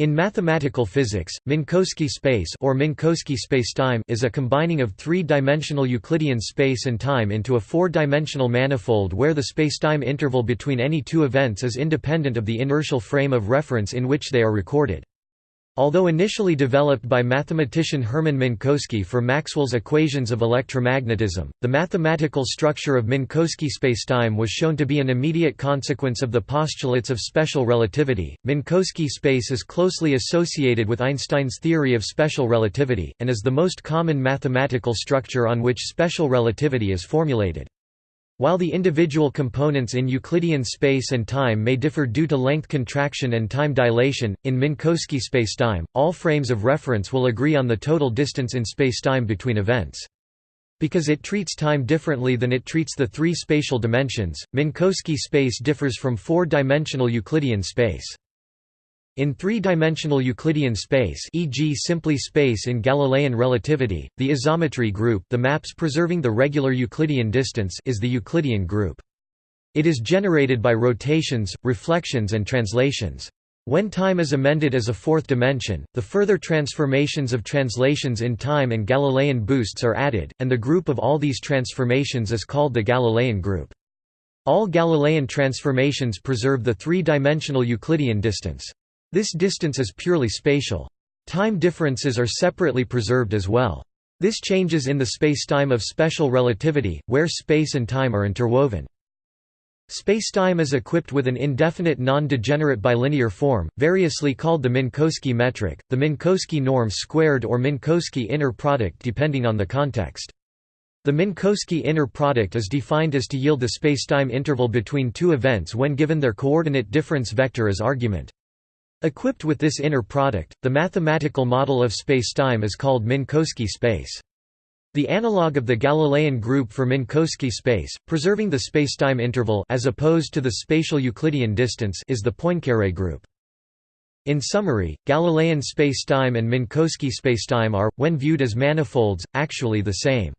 In mathematical physics, Minkowski space or Minkowski spacetime is a combining of three-dimensional Euclidean space and time into a four-dimensional manifold where the spacetime interval between any two events is independent of the inertial frame of reference in which they are recorded. Although initially developed by mathematician Hermann Minkowski for Maxwell's equations of electromagnetism, the mathematical structure of Minkowski spacetime was shown to be an immediate consequence of the postulates of special relativity. Minkowski space is closely associated with Einstein's theory of special relativity, and is the most common mathematical structure on which special relativity is formulated. While the individual components in Euclidean space and time may differ due to length contraction and time dilation, in Minkowski spacetime, all frames of reference will agree on the total distance in spacetime between events. Because it treats time differently than it treats the three spatial dimensions, Minkowski space differs from four-dimensional Euclidean space. In three-dimensional Euclidean space e.g. simply space in Galilean relativity, the isometry group the maps preserving the regular Euclidean distance is the Euclidean group. It is generated by rotations, reflections and translations. When time is amended as a fourth dimension, the further transformations of translations in time and Galilean boosts are added, and the group of all these transformations is called the Galilean group. All Galilean transformations preserve the three-dimensional Euclidean distance. This distance is purely spatial. Time differences are separately preserved as well. This changes in the spacetime of special relativity, where space and time are interwoven. Spacetime is equipped with an indefinite non-degenerate bilinear form, variously called the Minkowski metric, the Minkowski norm squared or Minkowski inner product depending on the context. The Minkowski inner product is defined as to yield the spacetime interval between two events when given their coordinate difference vector as argument. Equipped with this inner product, the mathematical model of spacetime is called Minkowski space. The analog of the Galilean group for Minkowski space, preserving the spacetime interval as opposed to the spatial Euclidean distance is the Poincare group. In summary, Galilean spacetime and Minkowski spacetime are, when viewed as manifolds, actually the same.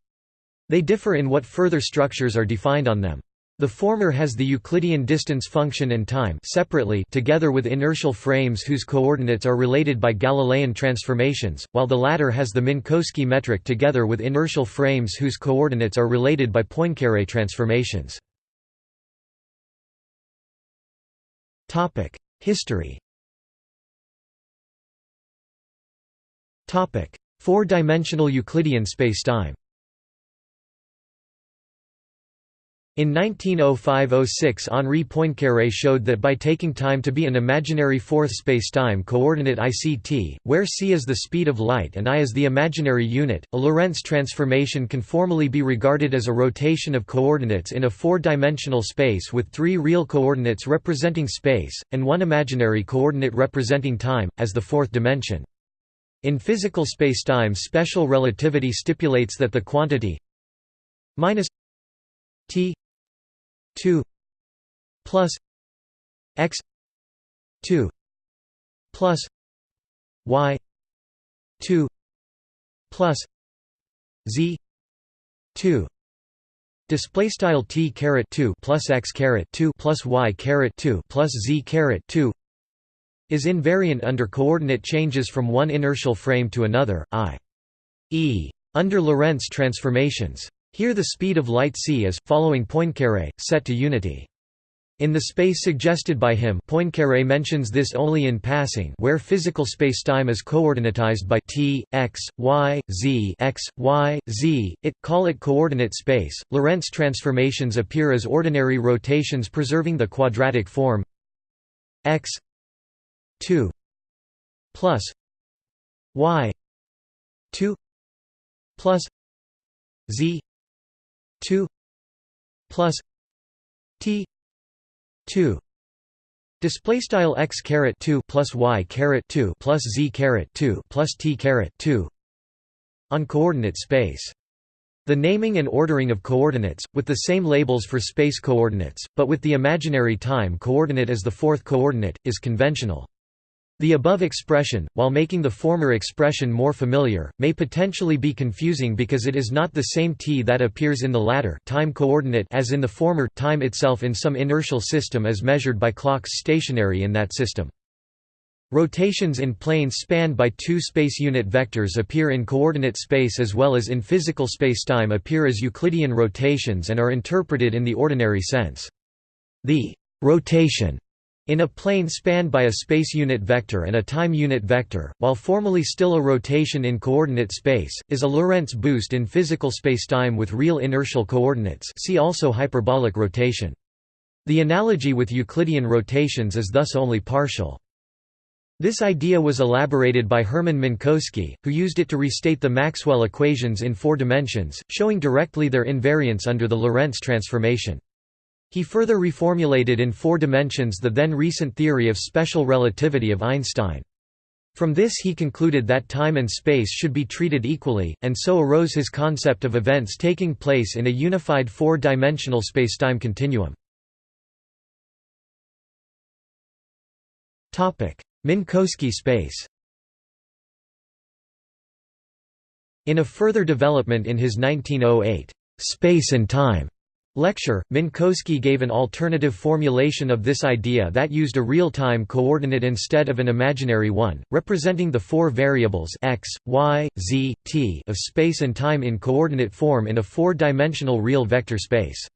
They differ in what further structures are defined on them. The former has the Euclidean distance function and time separately together with inertial frames whose coordinates are related by Galilean transformations, while the latter has the Minkowski metric together with inertial frames whose coordinates are related by Poincare transformations. History Four-dimensional Euclidean spacetime In 1905–06 Henri Poincaré showed that by taking time to be an imaginary fourth spacetime coordinate ICT, where c is the speed of light and i is the imaginary unit, a Lorentz transformation can formally be regarded as a rotation of coordinates in a four-dimensional space with three real coordinates representing space, and one imaginary coordinate representing time, as the fourth dimension. In physical spacetime special relativity stipulates that the quantity minus t 2 plus x 2 plus y 2 plus z 2 Display style t caret 2 plus x caret 2 plus y caret 2 plus z caret 2 is invariant under coordinate changes from one inertial frame to another, i.e. under Lorentz transformations. Here the speed of light c is, following Poincaré, set to unity. In the space suggested by him Poincaré mentions this only in passing where physical spacetime is coordinatized by t, x, y, z x, y, z, it, call it coordinate space. Lorentz transformations appear as ordinary rotations preserving the quadratic form x 2 plus y 2 plus z 2 plus t 2 display style x caret 2 plus y caret 2 plus z caret 2 plus t caret 2 on coordinate space the naming and ordering of coordinates, with the same labels for space coordinates, but with the imaginary time coordinate as the fourth coordinate, is conventional. The above expression, while making the former expression more familiar, may potentially be confusing because it is not the same t that appears in the latter time coordinate as in the former time itself in some inertial system as measured by clocks stationary in that system. Rotations in planes spanned by two space unit vectors appear in coordinate space as well as in physical spacetime appear as Euclidean rotations and are interpreted in the ordinary sense. The rotation in a plane spanned by a space unit vector and a time unit vector, while formally still a rotation in coordinate space, is a Lorentz boost in physical spacetime with real inertial coordinates see also hyperbolic rotation. The analogy with Euclidean rotations is thus only partial. This idea was elaborated by Hermann Minkowski, who used it to restate the Maxwell equations in four dimensions, showing directly their invariance under the Lorentz transformation. He further reformulated in four dimensions the then recent theory of special relativity of Einstein. From this he concluded that time and space should be treated equally, and so arose his concept of events taking place in a unified four-dimensional spacetime continuum. Minkowski space In a further development in his 1908, "'Space and Time' lecture, Minkowski gave an alternative formulation of this idea that used a real-time coordinate instead of an imaginary one, representing the four variables x, y, z, t of space and time in coordinate form in a four-dimensional real vector space.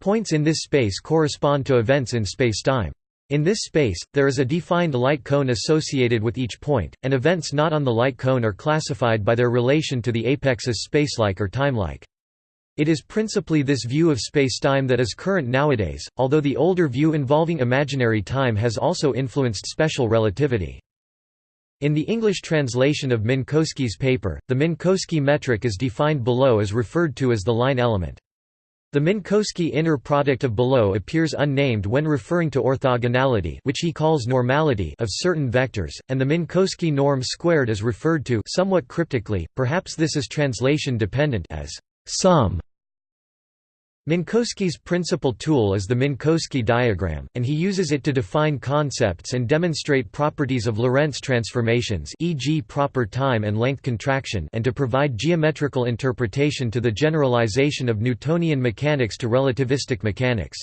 Points in this space correspond to events in spacetime. In this space, there is a defined light cone associated with each point, and events not on the light cone are classified by their relation to the apex as spacelike or timelike. It is principally this view of spacetime that is current nowadays, although the older view involving imaginary time has also influenced special relativity. In the English translation of Minkowski's paper, the Minkowski metric is defined below as referred to as the line element. The Minkowski inner product of below appears unnamed when referring to orthogonality which he calls normality of certain vectors, and the Minkowski norm squared is referred to somewhat cryptically, perhaps this is translation dependent as sum. Minkowski's principal tool is the Minkowski diagram, and he uses it to define concepts and demonstrate properties of Lorentz transformations e.g. proper time and length contraction and to provide geometrical interpretation to the generalization of Newtonian mechanics to relativistic mechanics.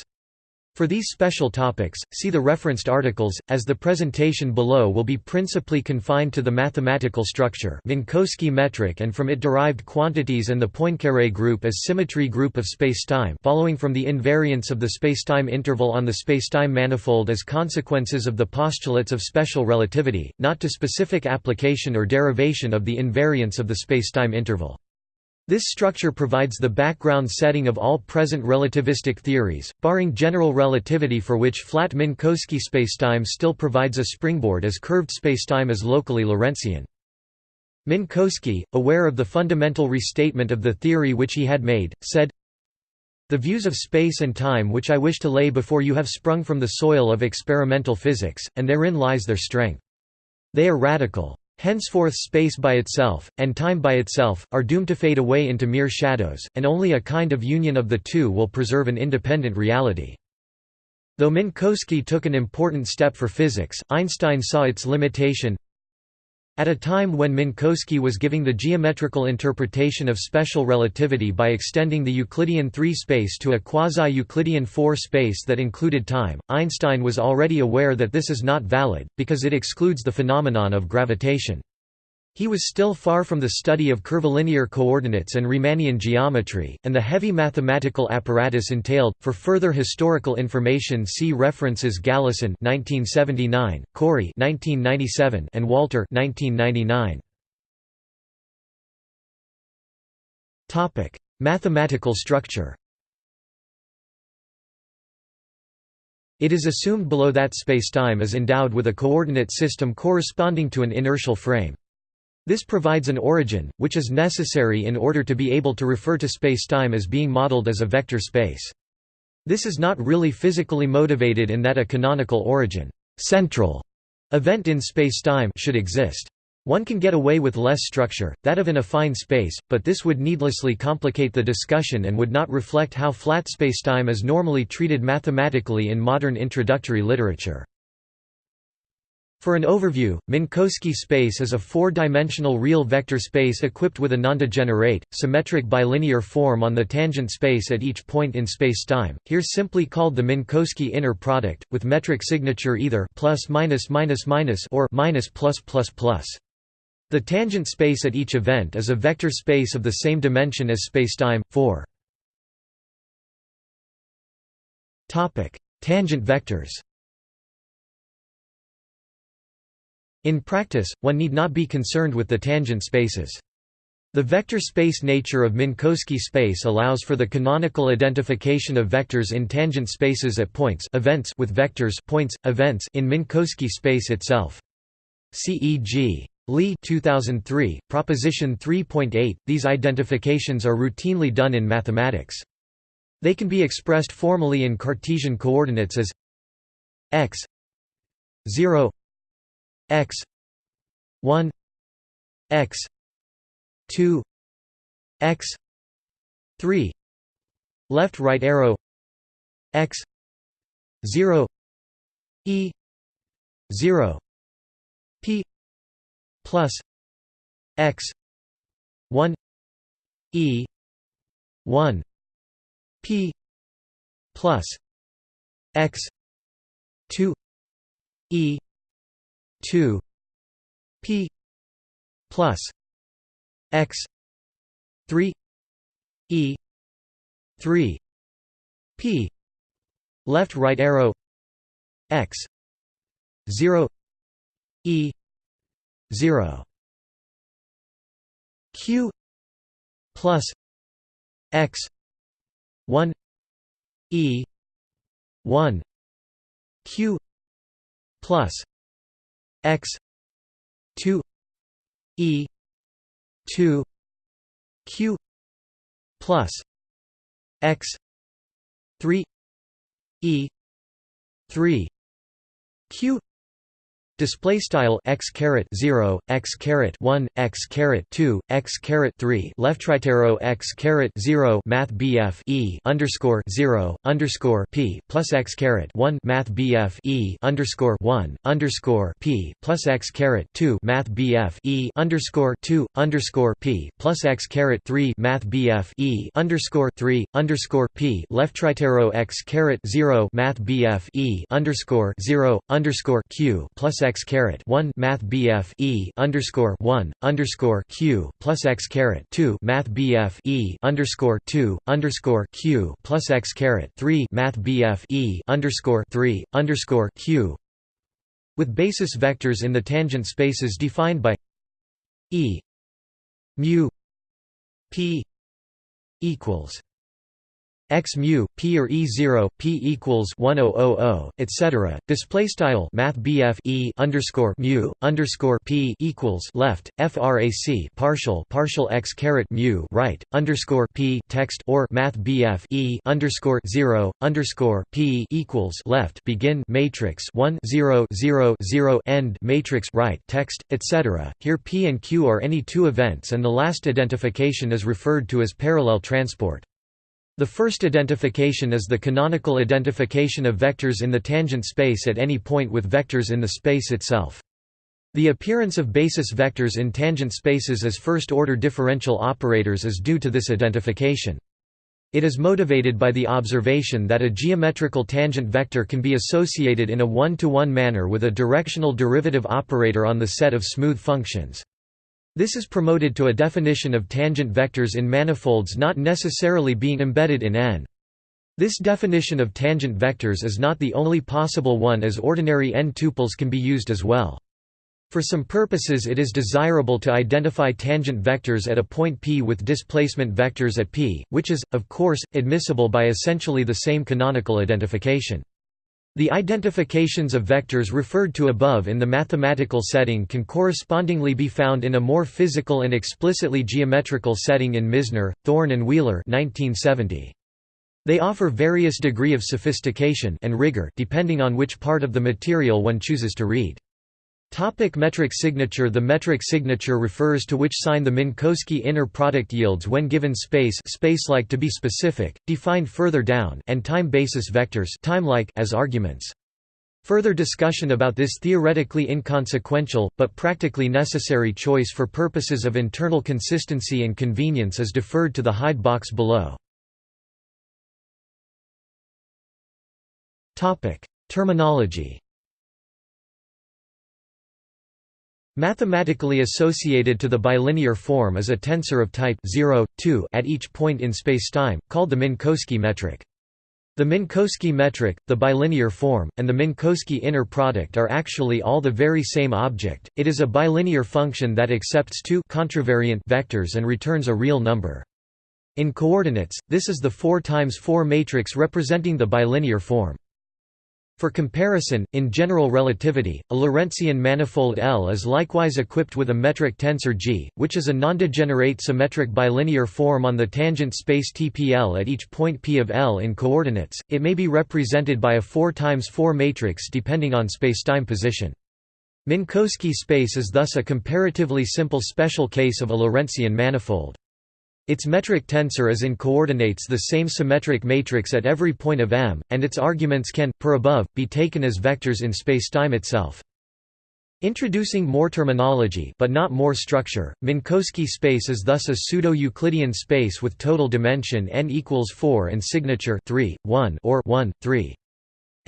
For these special topics, see the referenced articles, as the presentation below will be principally confined to the mathematical structure Minkowski metric and from it derived quantities and the Poincaré group as symmetry group of spacetime following from the invariance of the spacetime interval on the spacetime manifold as consequences of the postulates of special relativity, not to specific application or derivation of the invariance of the spacetime interval. This structure provides the background setting of all present relativistic theories, barring general relativity for which flat Minkowski spacetime still provides a springboard as curved spacetime is locally Lorentzian. Minkowski, aware of the fundamental restatement of the theory which he had made, said, The views of space and time which I wish to lay before you have sprung from the soil of experimental physics, and therein lies their strength. They are radical. Henceforth space by itself, and time by itself, are doomed to fade away into mere shadows, and only a kind of union of the two will preserve an independent reality. Though Minkowski took an important step for physics, Einstein saw its limitation, at a time when Minkowski was giving the geometrical interpretation of special relativity by extending the Euclidean 3 space to a quasi-Euclidean 4 space that included time, Einstein was already aware that this is not valid, because it excludes the phenomenon of gravitation. He was still far from the study of curvilinear coordinates and Riemannian geometry, and the heavy mathematical apparatus entailed. For further historical information, see references Galison (1979), Corry (1997), and Walter (1999). Topic: Mathematical structure. It is assumed below that spacetime is endowed with a coordinate system corresponding to an inertial frame. This provides an origin, which is necessary in order to be able to refer to spacetime as being modeled as a vector space. This is not really physically motivated in that a canonical origin central event in spacetime should exist. One can get away with less structure, that of an affine space, but this would needlessly complicate the discussion and would not reflect how flat spacetime is normally treated mathematically in modern introductory literature. For an overview, Minkowski space is a four-dimensional real vector space equipped with a nondegenerate, symmetric bilinear form on the tangent space at each point in spacetime, here simply called the Minkowski inner product, with metric signature either plus minus minus minus or minus plus plus plus. The tangent space at each event is a vector space of the same dimension as spacetime, 4. Tangent vectors In practice, one need not be concerned with the tangent spaces. The vector space nature of Minkowski space allows for the canonical identification of vectors in tangent spaces at points events with vectors points, events in Minkowski space itself. CEG. Lee 2003, Proposition 3.8, these identifications are routinely done in mathematics. They can be expressed formally in Cartesian coordinates as x 0 x 1 x 2 x 3 left right arrow x 0 e 0 p plus x 1 e 1 p plus x 2 e 2 p plus x 3 e 3 p left right arrow x 0 e 0 q plus x 1 e 1 q plus x 2 e 2 q plus x 3 e 3 q Display style x caret zero x caret one x caret two x caret three left right arrow x caret zero Math BF e underscore zero underscore p plus x caret one Math BF e underscore one underscore p plus x caret two Math BF e underscore two underscore p plus x caret three Math BF e underscore three underscore p left right arrow x caret zero Math BF e underscore zero underscore q plus x caret one Math BF E underscore one underscore Q plus x caret two Math BF E underscore two underscore Q plus x caret three Math BF E underscore three underscore Q. With basis vectors in the tangent spaces defined by E mu P equals x mu p or e0 p equals 1000 etc display style math e underscore mu underscore p equals left frac partial partial x caret mu right underscore p text or math e underscore 0 underscore p equals left begin matrix 1 0 0 0 end matrix right text etc here p and q are any two events and the last identification is referred to as parallel transport the first identification is the canonical identification of vectors in the tangent space at any point with vectors in the space itself. The appearance of basis vectors in tangent spaces as first-order differential operators is due to this identification. It is motivated by the observation that a geometrical tangent vector can be associated in a one-to-one -one manner with a directional derivative operator on the set of smooth functions. This is promoted to a definition of tangent vectors in manifolds not necessarily being embedded in n. This definition of tangent vectors is not the only possible one as ordinary n-tuples can be used as well. For some purposes it is desirable to identify tangent vectors at a point p with displacement vectors at p, which is, of course, admissible by essentially the same canonical identification. The identifications of vectors referred to above in the mathematical setting can correspondingly be found in a more physical and explicitly geometrical setting in Misner, Thorne and Wheeler 1970. They offer various degree of sophistication and rigor depending on which part of the material one chooses to read. Topic metric signature The metric signature refers to which sign the Minkowski inner product yields when given space spacelike to be specific, defined further down and time basis vectors timelike as arguments. Further discussion about this theoretically inconsequential, but practically necessary choice for purposes of internal consistency and convenience is deferred to the hide box below. Terminology Mathematically associated to the bilinear form is a tensor of type 0, 2 at each point in spacetime, called the Minkowski metric. The Minkowski metric, the bilinear form, and the Minkowski inner product are actually all the very same object. It is a bilinear function that accepts two contravariant vectors and returns a real number. In coordinates, this is the 4 times 4 matrix representing the bilinear form. For comparison, in general relativity, a Lorentzian manifold L is likewise equipped with a metric tensor G, which is a nondegenerate symmetric bilinear form on the tangent space TPL at each point P of L in coordinates. It may be represented by a 4 times 4 matrix depending on spacetime position. Minkowski space is thus a comparatively simple special case of a Lorentzian manifold. Its metric tensor is in coordinates the same symmetric matrix at every point of M, and its arguments can, per above, be taken as vectors in spacetime itself. Introducing more terminology but not more structure, Minkowski space is thus a pseudo-Euclidean space with total dimension n equals 4 and signature 3, 1 or 1, 3.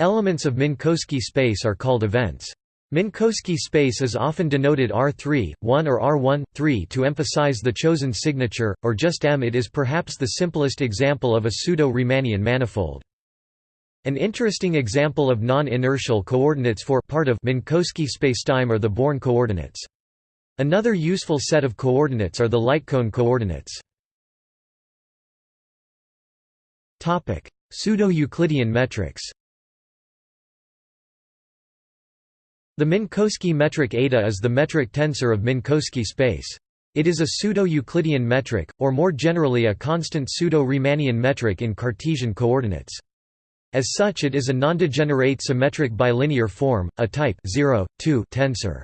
Elements of Minkowski space are called events. Minkowski space is often denoted R3, 1 or R1, 3 to emphasize the chosen signature, or just M. It is perhaps the simplest example of a pseudo-Riemannian manifold. An interesting example of non-inertial coordinates for part of Minkowski spacetime are the Born coordinates. Another useful set of coordinates are the lightcone coordinates. Pseudo-Euclidean metrics The Minkowski metric eta is the metric tensor of Minkowski space. It is a pseudo-Euclidean metric, or more generally a constant pseudo-Riemannian metric in Cartesian coordinates. As such it is a nondegenerate symmetric bilinear form, a type 0, 2 tensor.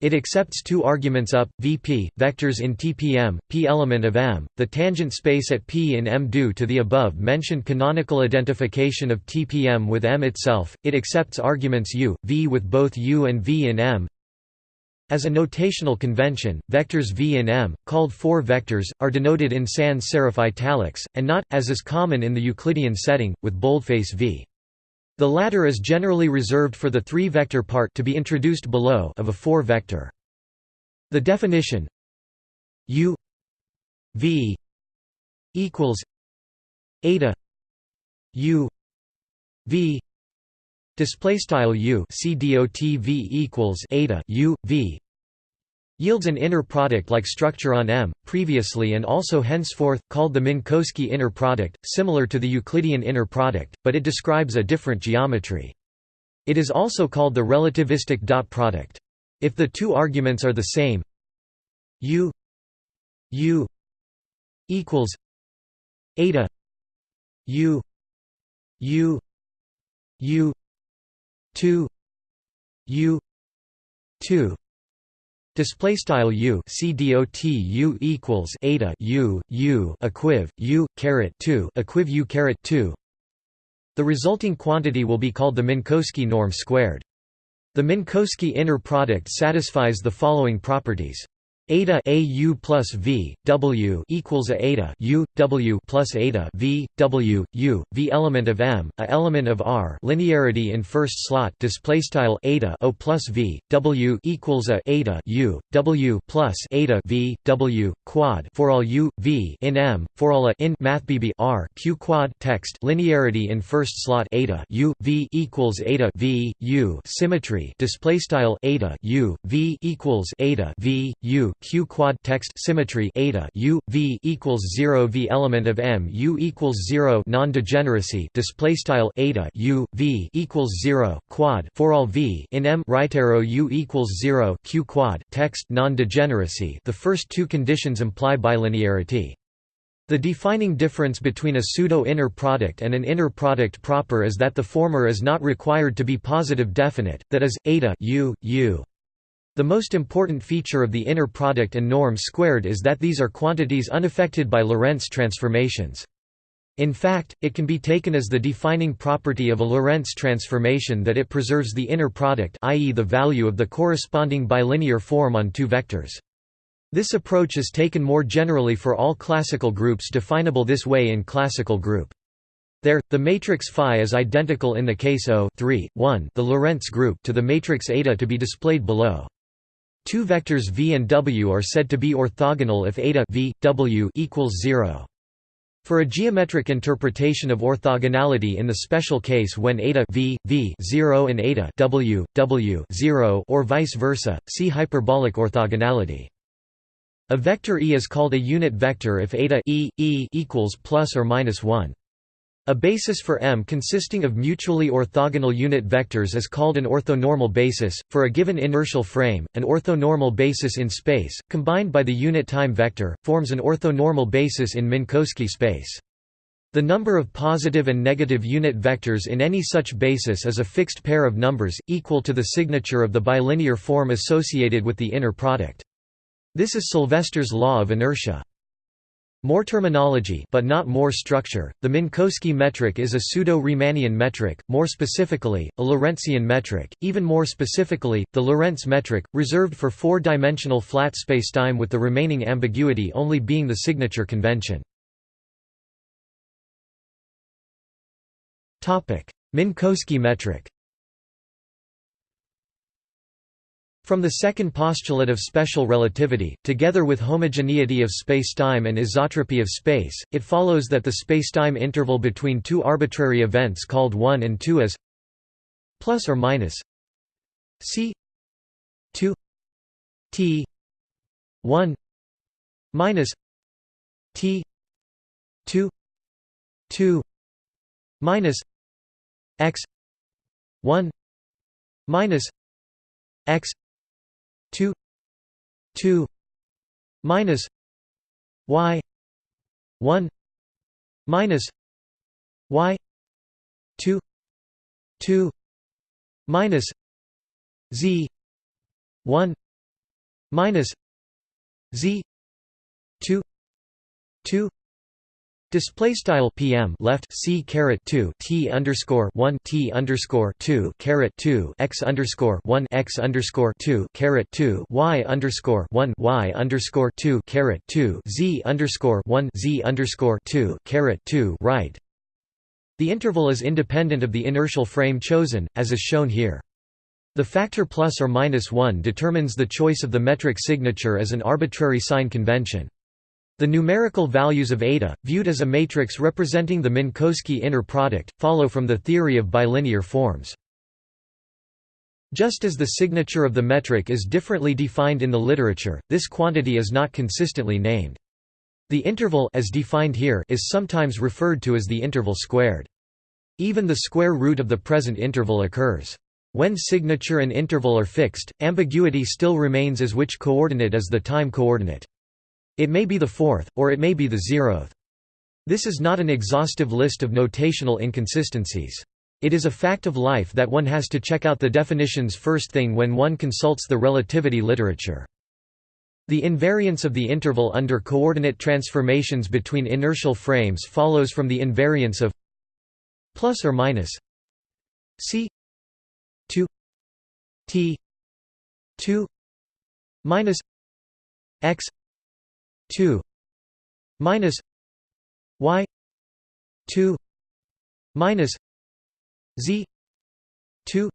It accepts two arguments up, Vp, vectors in TPM, p element of M, the tangent space at P in M. Due to the above-mentioned canonical identification of TPM with M itself, it accepts arguments u, v with both u and v in M. As a notational convention, vectors v in M, called four vectors, are denoted in sans serif italics, and not, as is common in the Euclidean setting, with boldface v. The latter is generally reserved for the three-vector part to be introduced below of a four-vector. The definition U V equals eta U V display style U C dot V equals eta U V yields an inner product-like structure on M, previously and also henceforth, called the Minkowski inner product, similar to the Euclidean inner product, but it describes a different geometry. It is also called the relativistic dot product. If the two arguments are the same U U equals eta U U U 2 U 2 Display style u c dot u equals eta u u equiv u caret two equiv u caret two. The resulting quantity will be called the Minkowski norm squared. The Minkowski inner product satisfies the following properties. Eta a u plus v w equals a eta u w plus eta v w u v element of m a element of r linearity in first slot display style eta o plus v w equals a eta u w plus eta v w quad for all u v in m for all a in math bb r q quad text linearity in first slot eta u v equals eta v u symmetry display style eta u v equals eta v u q quad text symmetry eta u v equals 0 v element of m u equals 0 non-degeneracy display style eta u v equals 0 quad for all v in m right arrow u equals 0 q quad text non-degeneracy the first two conditions imply bilinearity the defining difference between a pseudo-inner product and an inner product proper is that the former is not required to be positive definite, that is, eta u, u. The most important feature of the inner product and norm squared is that these are quantities unaffected by Lorentz transformations. In fact, it can be taken as the defining property of a Lorentz transformation that it preserves the inner product i.e. the value of the corresponding bilinear form on two vectors. This approach is taken more generally for all classical groups definable this way in classical group. There, the matrix phi is identical in the case O 3, 1, the Lorentz group to the matrix eta to be displayed below. Two vectors v and w are said to be orthogonal if eta v, w equals 0. For a geometric interpretation of orthogonality in the special case when eta v, v 0 and eta w, w 0 or vice versa, see hyperbolic orthogonality. A vector E is called a unit vector if eta e, e equals plus or minus 1. A basis for M consisting of mutually orthogonal unit vectors is called an orthonormal basis. For a given inertial frame, an orthonormal basis in space, combined by the unit time vector, forms an orthonormal basis in Minkowski space. The number of positive and negative unit vectors in any such basis is a fixed pair of numbers, equal to the signature of the bilinear form associated with the inner product. This is Sylvester's law of inertia. More terminology but not more structure, the Minkowski metric is a pseudo-Riemannian metric, more specifically, a Lorentzian metric, even more specifically, the Lorentz metric, reserved for four-dimensional flat spacetime with the remaining ambiguity only being the signature convention. Minkowski metric From the second postulate of special relativity, together with homogeneity of spacetime and isotropy of space, it follows that the spacetime interval between two arbitrary events called 1 and 2 is plus or minus c 2 t 1 minus t 2 2 minus x 1 minus x 2 2 minus y 1 minus y 2 2 minus z 1 minus z 2 2 Display style PM left C caret two T underscore one T underscore two caret two X underscore one X underscore two caret two Y underscore one Y underscore two caret two Z underscore one Z underscore two caret two right. The interval is independent of the inertial frame chosen, as is shown here. The factor plus or minus 1 determines the choice of the metric signature as an arbitrary sign convention. The numerical values of eta, viewed as a matrix representing the Minkowski inner product, follow from the theory of bilinear forms. Just as the signature of the metric is differently defined in the literature, this quantity is not consistently named. The interval as defined here is sometimes referred to as the interval squared. Even the square root of the present interval occurs. When signature and interval are fixed, ambiguity still remains as which coordinate is the time coordinate. It may be the fourth, or it may be the zeroth. This is not an exhaustive list of notational inconsistencies. It is a fact of life that one has to check out the definitions first thing when one consults the relativity literature. The invariance of the interval under coordinate transformations between inertial frames follows from the invariance of plus or minus c 2 t 2 minus x 2 minus y 2 minus z 2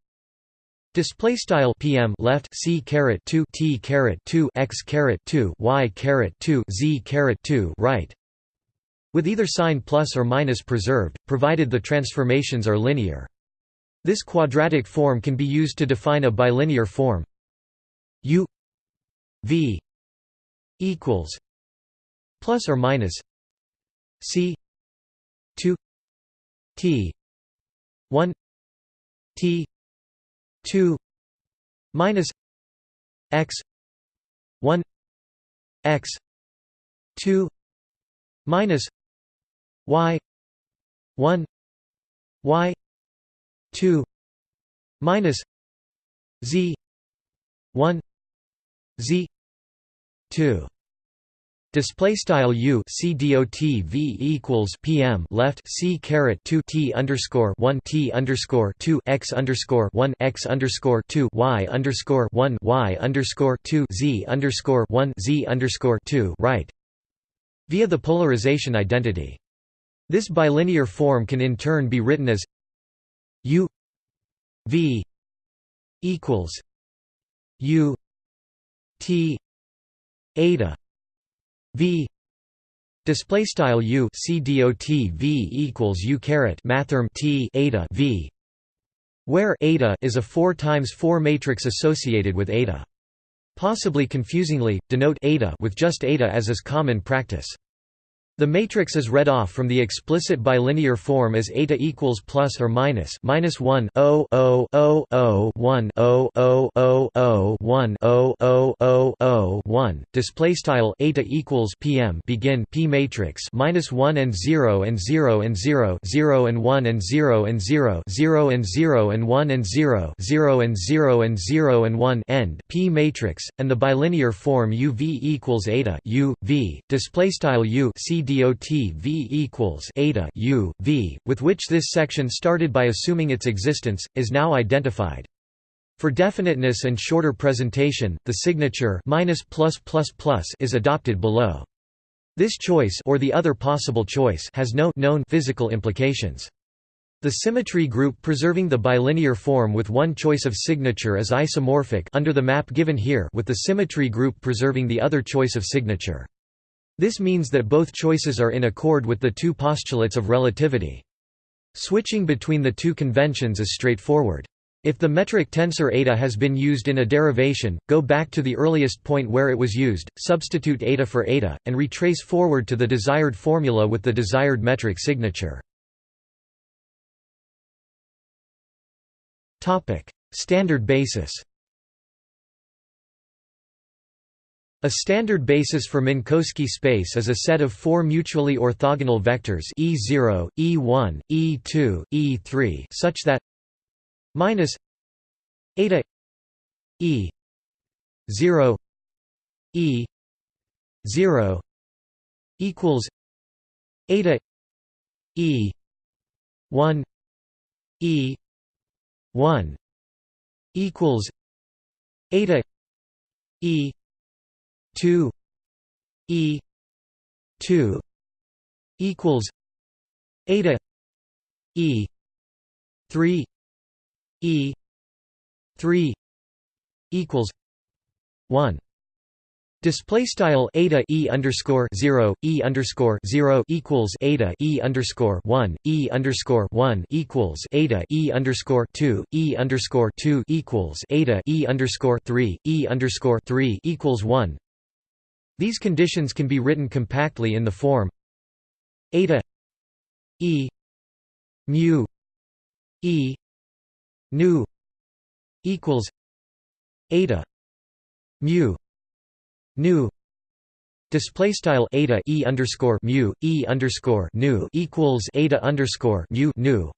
Display style PM left C caret 2 T caret 2 X caret 2 Y caret 2 Z caret 2 right with either sign plus or minus preserved, provided the transformations are linear. This quadratic form can be used to define a bilinear form U V equals plus or minus c 2 t 1 t 2 minus x 1 x 2 minus y 1 y 2 minus z 1 z 2 Display style u c dot v equals pm left c caret two t underscore one t underscore two x underscore one x underscore two y underscore one y underscore two z underscore one z underscore two right via the polarization identity. This bilinear form can in turn be written as u v equals u t eta v. Display style u c dot v equals u caret mathrm t eta v. Where eta is a 4 times 4 matrix associated with eta. Possibly confusingly denote eta with just eta as is common practice the matrix is read off from the explicit bilinear form as eta equals plus or minus minus 1 0 0 0 0 1 0 0 0 0 1 0 0 0 0 1 display style eta equals pm begin p matrix minus 1 and 0 and 0 and 0 0 and 1 and 0 and 0 0 and 0 and 1 and 0 0 and 0 and 0 and 1 end p matrix and the bilinear form uv equals eta u v. Display style u c dot v equals eta u v, with which this section started by assuming its existence, is now identified. For definiteness and shorter presentation, the signature minus plus plus plus is adopted below. This choice or the other possible choice has no known physical implications. The symmetry group preserving the bilinear form with one choice of signature is isomorphic under the map given here with the symmetry group preserving the other choice of signature. This means that both choices are in accord with the two postulates of relativity. Switching between the two conventions is straightforward. If the metric tensor eta has been used in a derivation, go back to the earliest point where it was used, substitute eta for eta, and retrace forward to the desired formula with the desired metric signature. Standard basis A standard basis for Minkowski space is a set of four mutually orthogonal vectors E0, E1, E2, E3 such that minus eta E 0 E 0 equals eta E 1 E 1 equals eta E 2 e 2 equals eta e 3 e 3 equals 1 Display style eta e underscore zero e underscore zero equals eta e underscore one e underscore one equals eta e underscore two e underscore two equals eta e underscore three e underscore three equals one these conditions can be written compactly in the form eta e mu e nu equals eta mu nu. Display style eta e underscore mu e underscore nu equals eta underscore mu nu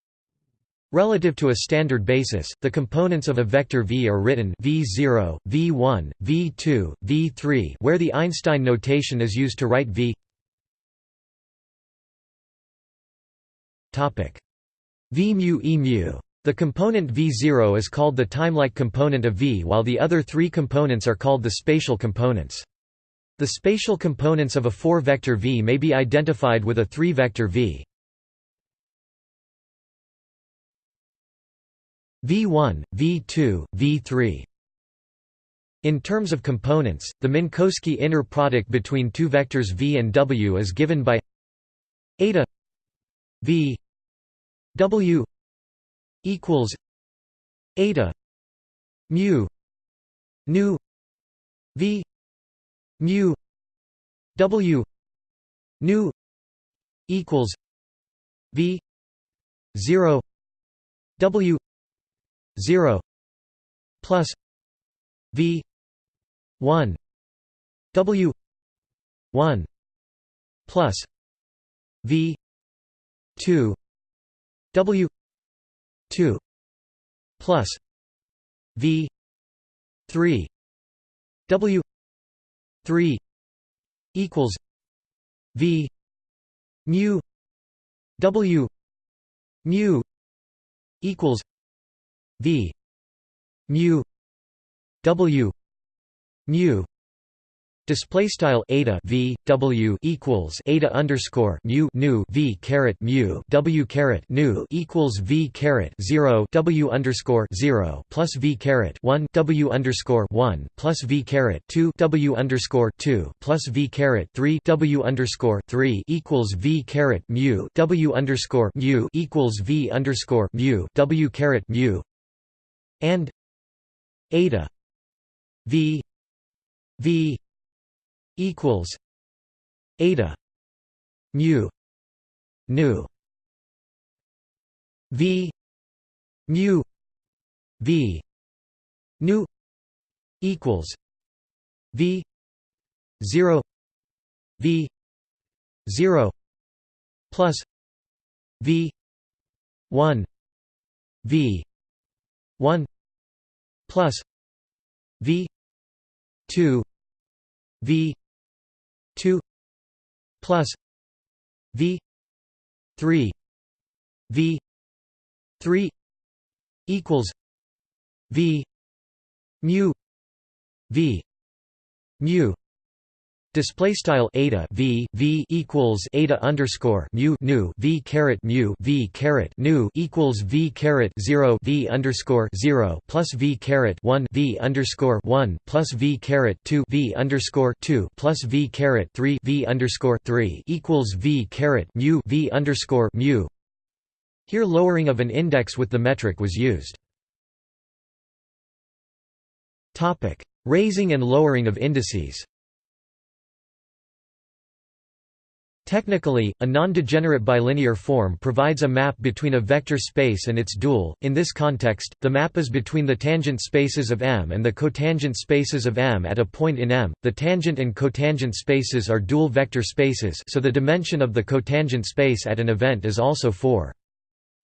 Relative to a standard basis, the components of a vector v are written v0, v1, v2, v3 where the Einstein notation is used to write v v mu e mu. The component v0 is called the timelike component of v while the other three components are called the spatial components. The spatial components of a 4-vector v may be identified with a 3-vector v. V1, V2, V3 in terms of components, the Minkowski inner product between two vectors v and w is given by eta v w equals eta mu nu v mu w nu equals v 0 w 0 plus v 1 w 1 plus v 2 w 2 plus v 3 w 3 equals v mu w mu equals v mu w mu. Display style eta v w equals eta underscore mu nu v caret mu w caret nu equals v caret zero w underscore zero plus v caret one w underscore one plus v caret two w underscore two plus v caret three w underscore three equals v caret mu w underscore mu equals v underscore mu w caret mu and eta v v equals eta mu nu v mu v nu equals v 0 v 0 plus v 1 v 1 plus v 2 v 2 plus v 3 v 3 equals v mu v mu Display style eta v v equals eta underscore mu nu v caret mu v caret nu equals v caret zero v underscore zero plus v caret one v underscore one plus v caret two v underscore two plus v caret three v underscore three equals v caret mu v underscore mu. Here, lowering of an index with the metric was used. Topic: Raising and lowering of indices. Technically, a non-degenerate bilinear form provides a map between a vector space and its dual. In this context, the map is between the tangent spaces of M and the cotangent spaces of M at a point in M. The tangent and cotangent spaces are dual vector spaces, so the dimension of the cotangent space at an event is also 4.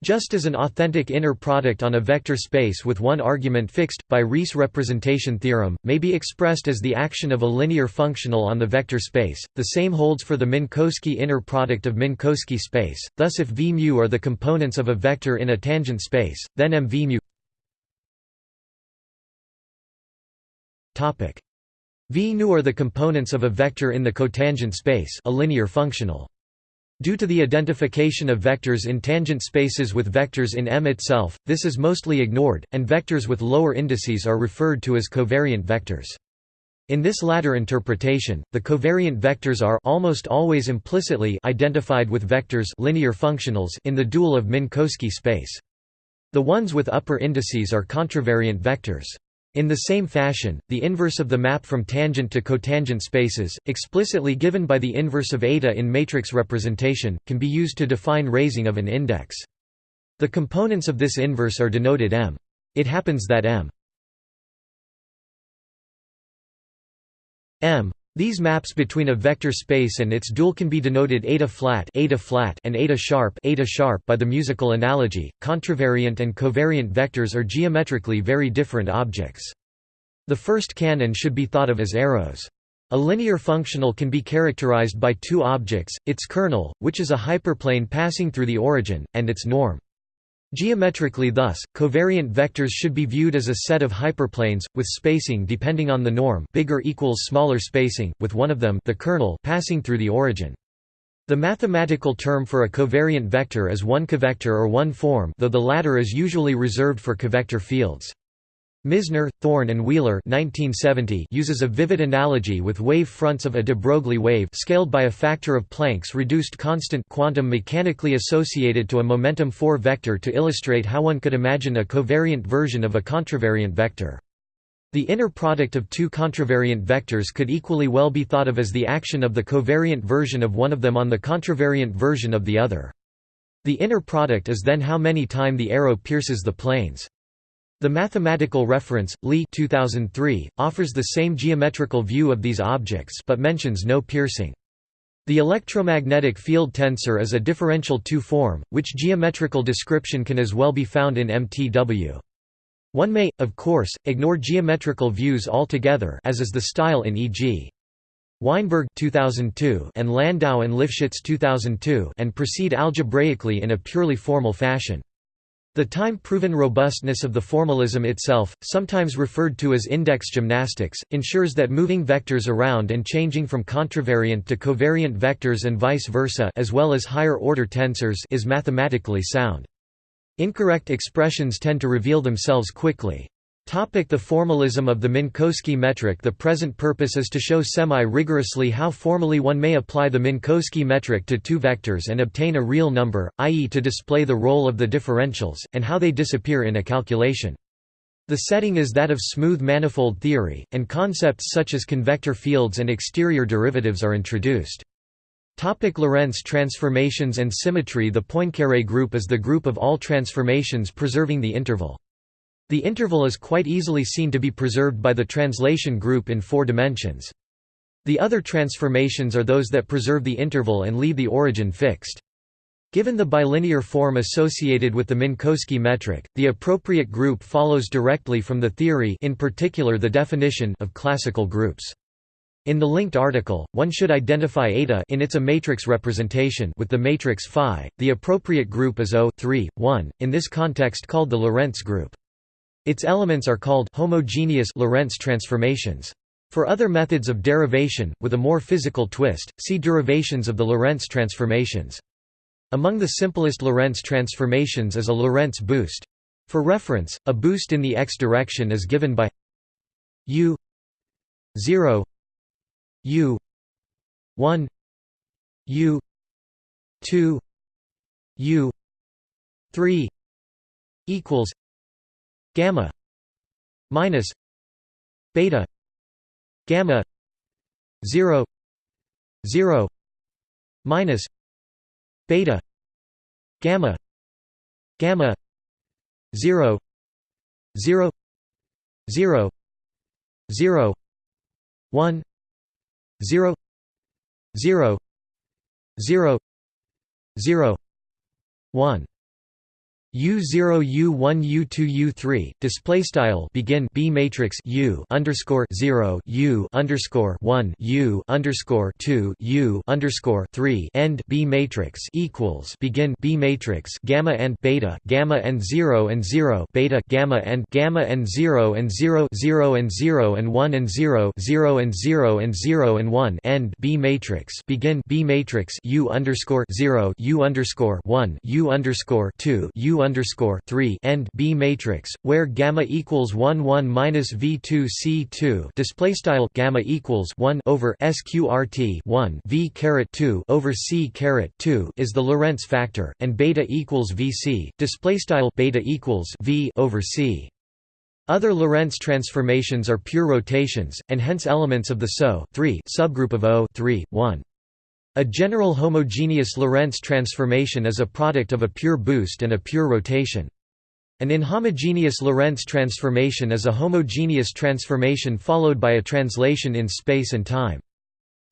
Just as an authentic inner product on a vector space with one argument fixed, by Riesz representation theorem, may be expressed as the action of a linear functional on the vector space, the same holds for the Minkowski inner product of Minkowski space, thus if v mu are the components of a vector in a tangent space, then m v mu v nu are the components of a vector in the cotangent space a linear functional. Due to the identification of vectors in tangent spaces with vectors in M itself, this is mostly ignored, and vectors with lower indices are referred to as covariant vectors. In this latter interpretation, the covariant vectors are almost always implicitly identified with vectors linear functionals in the dual of Minkowski space. The ones with upper indices are contravariant vectors. In the same fashion, the inverse of the map from tangent to cotangent spaces, explicitly given by the inverse of eta in matrix representation, can be used to define raising of an index. The components of this inverse are denoted M. It happens that M M these maps between a vector space and its dual can be denoted eta flat, eta flat and eta sharp, eta sharp by the musical analogy. Contravariant and covariant vectors are geometrically very different objects. The first can and should be thought of as arrows. A linear functional can be characterized by two objects, its kernel, which is a hyperplane passing through the origin, and its norm. Geometrically thus, covariant vectors should be viewed as a set of hyperplanes, with spacing depending on the norm bigger equals smaller spacing, with one of them the kernel passing through the origin. The mathematical term for a covariant vector is one covector or one form though the latter is usually reserved for covector fields. Misner, Thorne and Wheeler 1970 uses a vivid analogy with wave fronts of a de Broglie wave scaled by a factor of Planck's reduced constant quantum mechanically associated to a momentum 4 vector to illustrate how one could imagine a covariant version of a contravariant vector. The inner product of two contravariant vectors could equally well be thought of as the action of the covariant version of one of them on the contravariant version of the other. The inner product is then how many time the arrow pierces the planes. The mathematical reference, Lee 2003, offers the same geometrical view of these objects but mentions no piercing. The electromagnetic field tensor is a differential two-form, which geometrical description can as well be found in MTW. One may, of course, ignore geometrical views altogether as is the style in e.g. Weinberg 2002 and Landau and Lifshitz 2002 and proceed algebraically in a purely formal fashion. The time-proven robustness of the formalism itself, sometimes referred to as index gymnastics, ensures that moving vectors around and changing from contravariant to covariant vectors and vice versa as well as higher-order tensors is mathematically sound. Incorrect expressions tend to reveal themselves quickly. The formalism of the Minkowski metric The present purpose is to show semi-rigorously how formally one may apply the Minkowski metric to two vectors and obtain a real number, i.e. to display the role of the differentials, and how they disappear in a calculation. The setting is that of smooth manifold theory, and concepts such as covector fields and exterior derivatives are introduced. Topic Lorentz transformations and symmetry The Poincaré group is the group of all transformations preserving the interval. The interval is quite easily seen to be preserved by the translation group in four dimensions. The other transformations are those that preserve the interval and leave the origin fixed. Given the bilinear form associated with the Minkowski metric, the appropriate group follows directly from the theory in particular the definition of classical groups. In the linked article, one should identify eta in its a matrix representation with the matrix phi. The appropriate group is O 3, 1, in this context called the Lorentz group. Its elements are called homogeneous Lorentz transformations. For other methods of derivation, with a more physical twist, see derivations of the Lorentz transformations. Among the simplest Lorentz transformations is a Lorentz boost. For reference, a boost in the x direction is given by u 0 u 1 u 2 u 3 equals gamma minus beta gamma 0 0 minus beta gamma gamma 0 0 0 0 1 0 0 0 0 1 U0 U1 U2 U3 display style begin B matrix U underscore 0 U underscore 1 U underscore 2 U underscore 3 end B matrix equals begin B matrix gamma and beta gamma and 0 and 0 beta gamma and gamma and 0 and 0 0 and 0 and 1 and 0 0 and 0 and 0 and 1 end B matrix begin B matrix U underscore 0 U underscore 1 U underscore 2 U underscore three end B matrix, where gamma equals one one minus V two C two display style gamma equals one over SQRT one V caret two over C caret two is the Lorentz factor, and beta equals VC display style beta equals V over C. Other Lorentz transformations are pure rotations, and hence elements of the SO subgroup of O 3, 1. A general homogeneous Lorentz transformation is a product of a pure boost and a pure rotation. An inhomogeneous Lorentz transformation is a homogeneous transformation followed by a translation in space and time.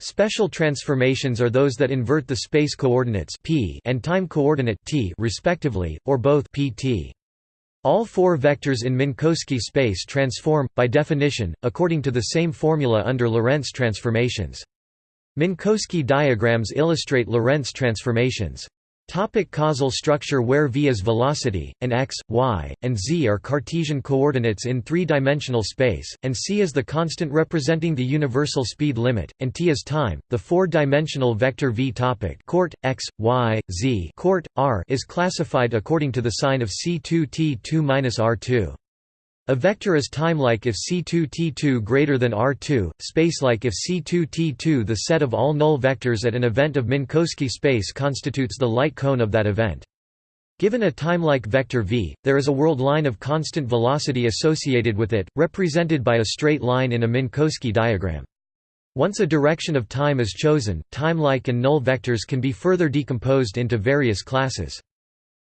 Special transformations are those that invert the space coordinates p and time coordinate t respectively, or both pt. All four vectors in Minkowski space transform, by definition, according to the same formula under Lorentz transformations. Minkowski diagrams illustrate Lorentz transformations. Topic causal structure Where v is velocity, and x, y, and z are Cartesian coordinates in three-dimensional space, and c is the constant representing the universal speed limit, and t is time, the four-dimensional vector v topic coort, x, y, z coort, r is classified according to the sign of c2t2-r2. A vector is timelike if C2T2 greater than R2, spacelike if C2T2 the set of all null vectors at an event of Minkowski space constitutes the light cone of that event. Given a timelike vector v, there is a world line of constant velocity associated with it, represented by a straight line in a Minkowski diagram. Once a direction of time is chosen, timelike and null vectors can be further decomposed into various classes.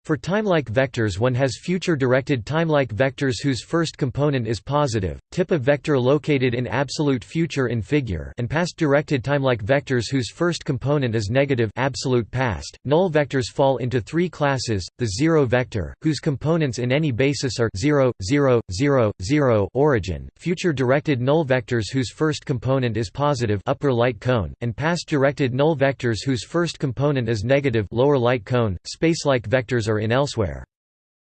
For timelike vectors one has future-directed timelike vectors whose first component is positive, tip of vector located in absolute future in figure and past-directed timelike vectors whose first component is negative absolute past. Null vectors fall into three classes, the zero vector, whose components in any basis are 0, 0, 0, 0 origin, future-directed null vectors whose first component is positive upper light cone, and past-directed null vectors whose first component is negative lower light cone. Spacelike vectors in elsewhere.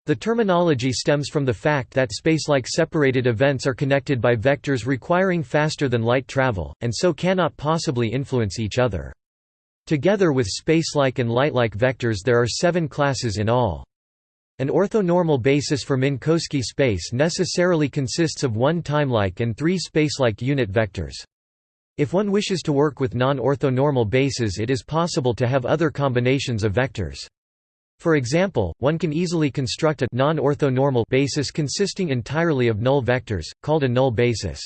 The terminology stems from the fact that spacelike separated events are connected by vectors requiring faster than light travel, and so cannot possibly influence each other. Together with spacelike and lightlike vectors there are seven classes in all. An orthonormal basis for Minkowski space necessarily consists of one timelike and three spacelike unit vectors. If one wishes to work with non-orthonormal bases it is possible to have other combinations of vectors. For example, one can easily construct a non-orthonormal basis consisting entirely of null vectors, called a null basis.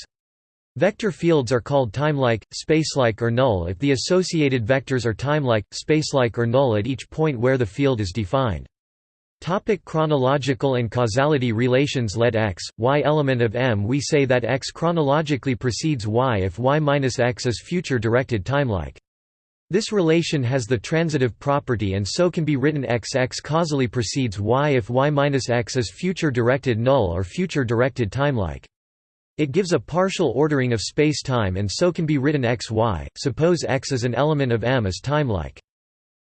Vector fields are called timelike, spacelike or null if the associated vectors are timelike, spacelike or null at each point where the field is defined. Topic chronological and causality relations Let x, y element of M We say that x chronologically precedes y if y minus x is future-directed timelike. This relation has the transitive property and so can be written x x causally precedes y if y minus x is future-directed null or future-directed timelike. It gives a partial ordering of space-time and so can be written x y, suppose x is an element of M is timelike.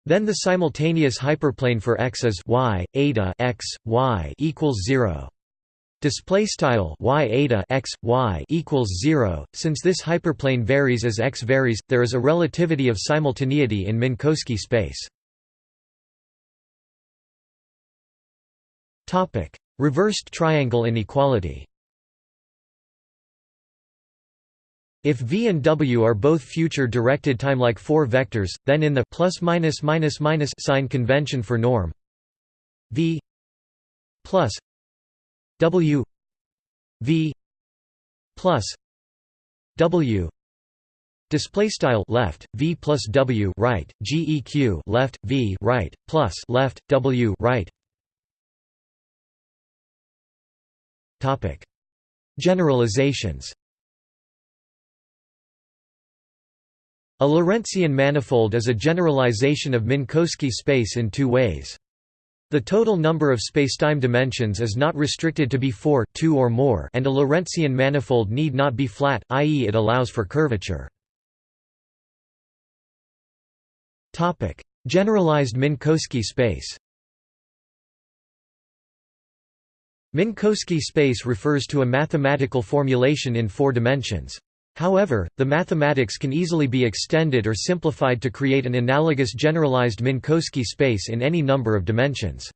Then the simultaneous hyperplane for x is y eta x y equals 0 display style y eta x y equals 0 since this hyperplane varies as x varies there is a relativity of simultaneity in minkowski space. Topic reversed triangle inequality. If v and w are both future-directed timelike 4 vectors, then in the plus minus minus minus sign convention for norm v plus W V plus W Display style left V plus W right GEQ left V right plus left W right. Topic. Generalizations. A Lorentzian manifold is a generalization of Minkowski space in two ways. The total number of spacetime dimensions is not restricted to be 4 2 or more and a Lorentzian manifold need not be flat, i.e. it allows for curvature. Generalized Minkowski space Minkowski space refers to a mathematical formulation in four dimensions. However, the mathematics can easily be extended or simplified to create an analogous generalized Minkowski space in any number of dimensions.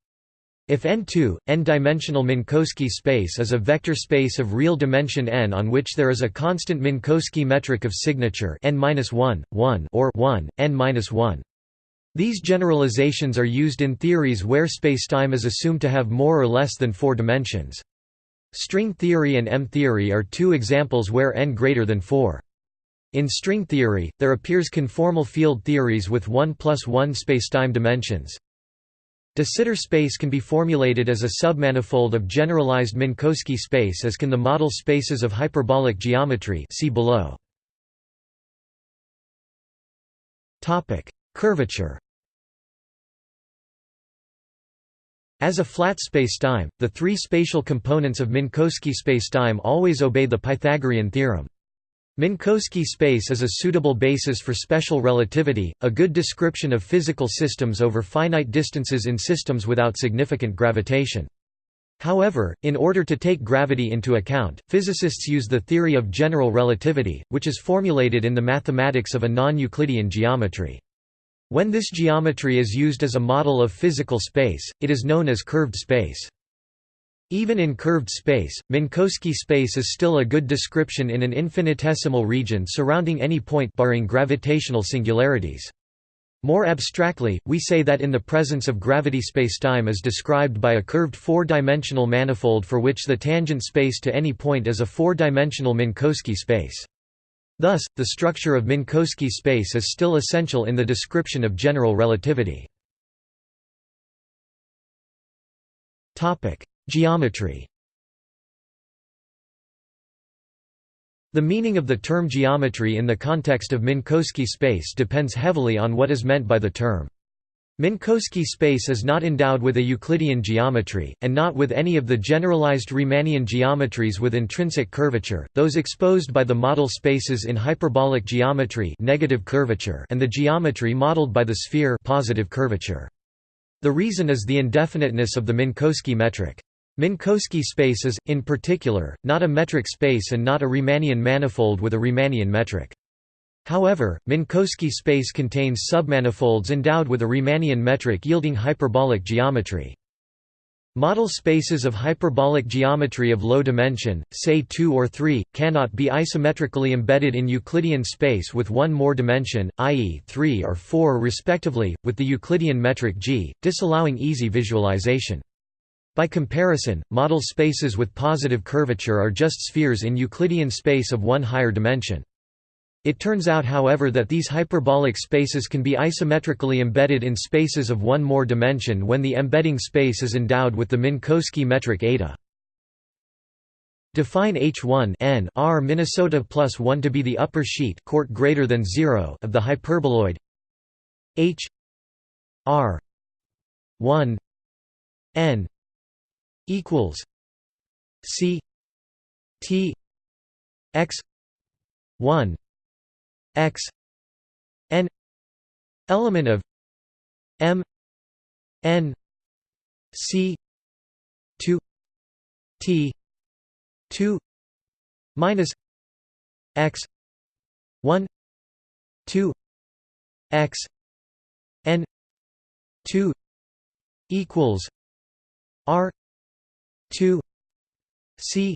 If N2, n-dimensional Minkowski space is a vector space of real dimension n on which there is a constant Minkowski metric of signature n-1, 1 or 1, n-1. These generalizations are used in theories where spacetime is assumed to have more or less than four dimensions. String theory and M-theory are two examples where n greater than 4. In string theory, there appears conformal field theories with 1 plus 1 spacetime dimensions. De Sitter space can be formulated as a submanifold of generalized Minkowski space as can the model spaces of hyperbolic geometry see below. Curvature As a flat spacetime, the three spatial components of Minkowski spacetime always obey the Pythagorean theorem. Minkowski space is a suitable basis for special relativity, a good description of physical systems over finite distances in systems without significant gravitation. However, in order to take gravity into account, physicists use the theory of general relativity, which is formulated in the mathematics of a non-Euclidean geometry. When this geometry is used as a model of physical space, it is known as curved space. Even in curved space, Minkowski space is still a good description in an infinitesimal region surrounding any point barring gravitational singularities. More abstractly, we say that in the presence of gravity spacetime is described by a curved four-dimensional manifold for which the tangent space to any point is a four-dimensional Minkowski space. Thus, the structure of Minkowski space is still essential in the description of general relativity. Geometry The meaning of the term geometry in the context of Minkowski space depends heavily on what is meant by the term. Minkowski space is not endowed with a Euclidean geometry, and not with any of the generalized Riemannian geometries with intrinsic curvature, those exposed by the model spaces in hyperbolic geometry negative curvature and the geometry modeled by the sphere positive curvature. The reason is the indefiniteness of the Minkowski metric. Minkowski space is, in particular, not a metric space and not a Riemannian manifold with a Riemannian metric. However, Minkowski space contains submanifolds endowed with a Riemannian metric yielding hyperbolic geometry. Model spaces of hyperbolic geometry of low dimension, say 2 or 3, cannot be isometrically embedded in Euclidean space with one more dimension, i.e. 3 or 4 respectively, with the Euclidean metric g, disallowing easy visualization. By comparison, model spaces with positive curvature are just spheres in Euclidean space of one higher dimension. It turns out however that these hyperbolic spaces can be isometrically embedded in spaces of one more dimension when the embedding space is endowed with the Minkowski metric eta. Define H1 n R Minnesota plus 1 to be the upper sheet court greater than 0 of the hyperboloid H R 1 n equals C T X one X N element of M N C two T two minus X one two X N two equals R 2 c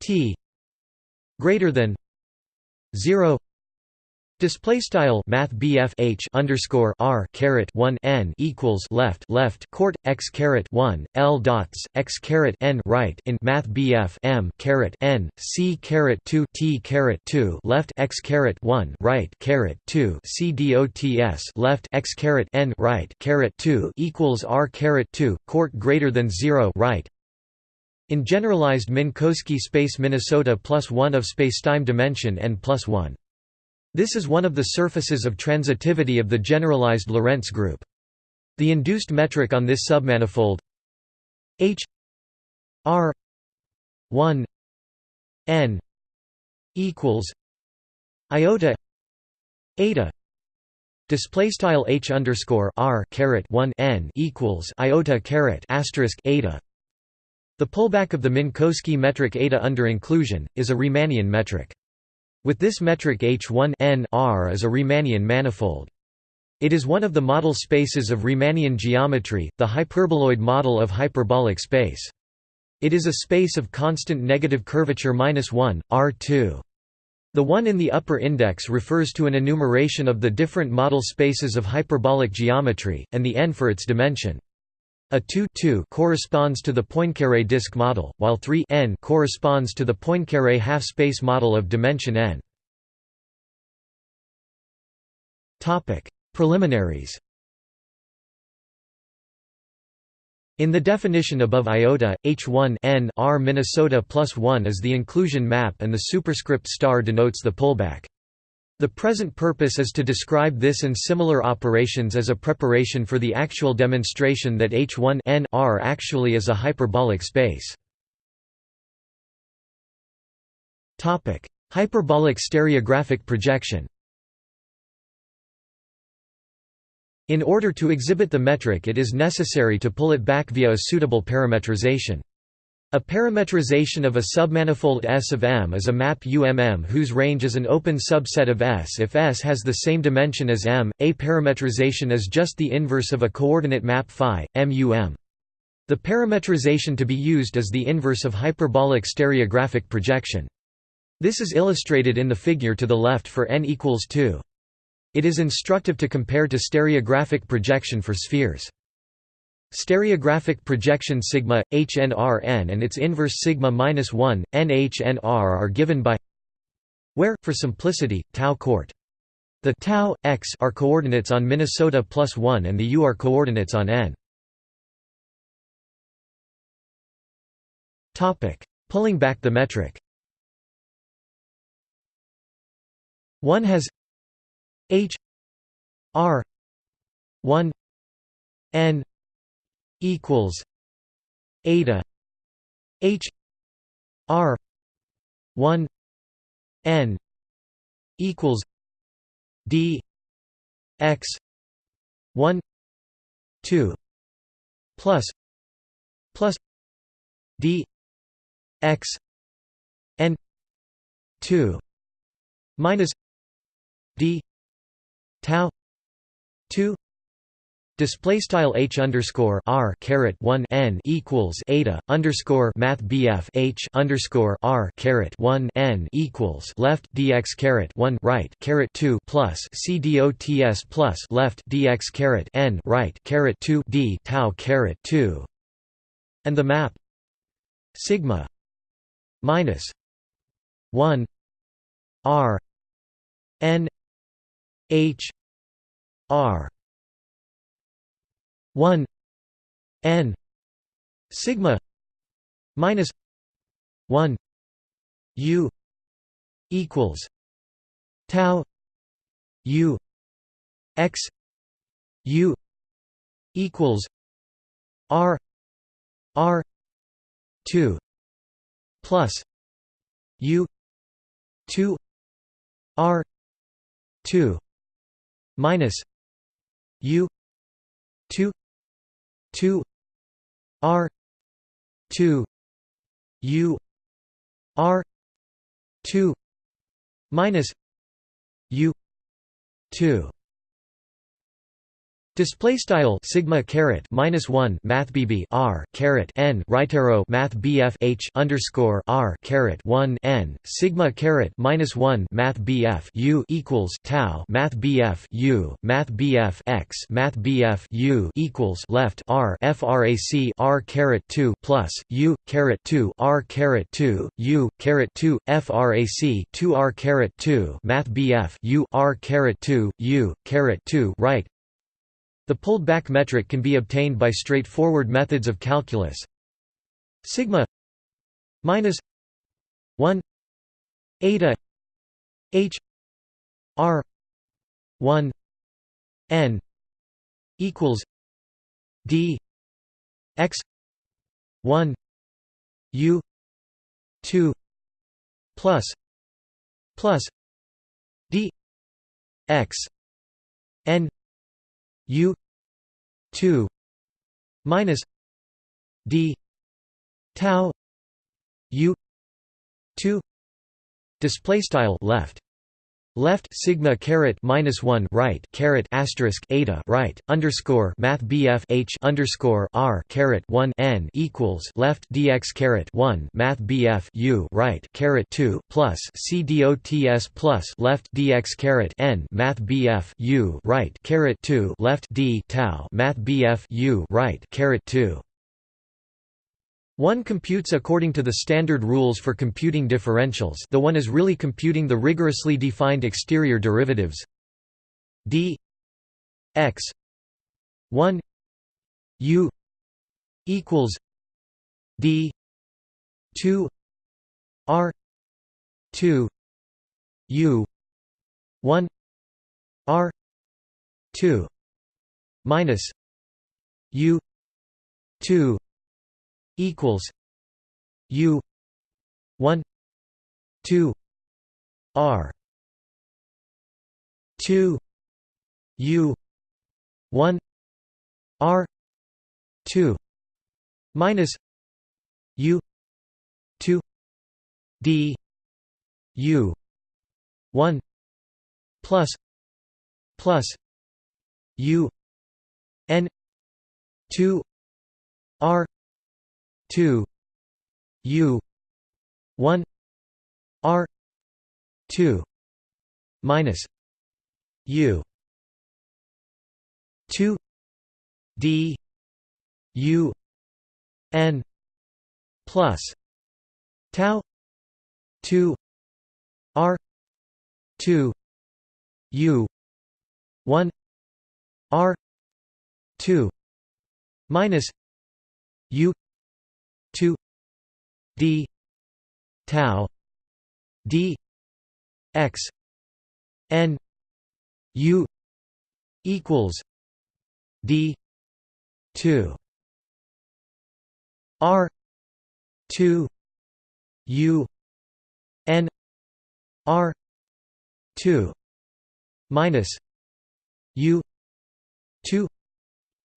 t greater than 0 Display style Math H underscore R caret one N equals left left court x caret one L dots x caret N right in Math M caret N C caret two T caret two left x caret one right caret two C dots left x caret N right caret two equals R caret two court greater than zero right in generalized Minkowski space Minnesota plus 1 of spacetime dimension n plus 1. This is one of the surfaces of transitivity of the generalized Lorentz group. The induced metric on this submanifold H R 1 n equals iota eta display style H underscore R caret 1 n equals iota caret asterisk eta the pullback of the Minkowski metric eta under inclusion, is a Riemannian metric. With this metric H1 n R is a Riemannian manifold. It is one of the model spaces of Riemannian geometry, the hyperboloid model of hyperbolic space. It is a space of constant negative curvature -1, R2. The one in the upper index refers to an enumeration of the different model spaces of hyperbolic geometry, and the n for its dimension. A 2 2 corresponds to the Poincaré disk model, while 3 n corresponds to the Poincaré half-space model of dimension n. Topic: Preliminaries. In the definition above iota, H1 n R Minnesota plus 1 is the inclusion map and the superscript star denotes the pullback. The present purpose is to describe this and similar operations as a preparation for the actual demonstration that H1 n R actually is a hyperbolic space. Hyperbolic stereographic projection In order to exhibit the metric it is necessary to pull it back via a suitable parametrization. A parametrization of a submanifold S of M is a map UMM whose range is an open subset of S if S has the same dimension as M. A parametrization is just the inverse of a coordinate map phi, MUM. The parametrization to be used is the inverse of hyperbolic stereographic projection. This is illustrated in the figure to the left for n equals 2. It is instructive to compare to stereographic projection for spheres. Stereographic projection sigma HNRN and its inverse sigma minus 1 NHNR are given by where for simplicity tau court the tau x are coordinates on Minnesota plus 1 and the u are coordinates on n. Topic: Pulling back the metric. One has H R one N equals eta H R one N equals D X one two plus plus D X N two minus D tau two Display style h underscore r caret one n equals eta underscore math bf h underscore r caret one n equals left dx caret one right caret two plus c dots plus left dx caret n right caret two d tau caret two, and the map sigma minus one r n h r 1 n sigma minus 1 u equals tau u x u equals r r 2 plus u 2 r 2 minus u 2 2 r 2 u r 2 minus u 2 Display style sigma caret minus one math bb r caret n right arrow math bf h underscore r caret one n sigma caret minus one math bf u equals tau math bf u math bf x math bf u equals left r frac r caret two plus u caret two r caret two u caret two frac two r caret two math bf u r caret two u caret two right the pulled-back metric can be obtained by straightforward methods of calculus. Sigma minus 1 eta h r 1 n equals d x 1 u 2 plus plus d x n U two minus D tau U two display style left left sigma caret minus one right caret asterisk eta right underscore math bf h underscore r caret one n equals left dx caret one math bf u right caret two plus c dots plus left dx caret n math bf u right caret two left d tau math bf u right caret two one computes according to the standard rules for computing differentials. The one is really computing the rigorously defined exterior derivatives. D x 1 u equals d 2 r 2 u 1 r 2 minus u 2 equals U one two R two U one R two minus U two D U one plus plus U N two R 2 u 1 r 2 minus u 2 d u n plus tau 2 r 2 u 1 r 2 minus u 2 d tau d x n u equals d 2 r 2 u n r 2 minus u 2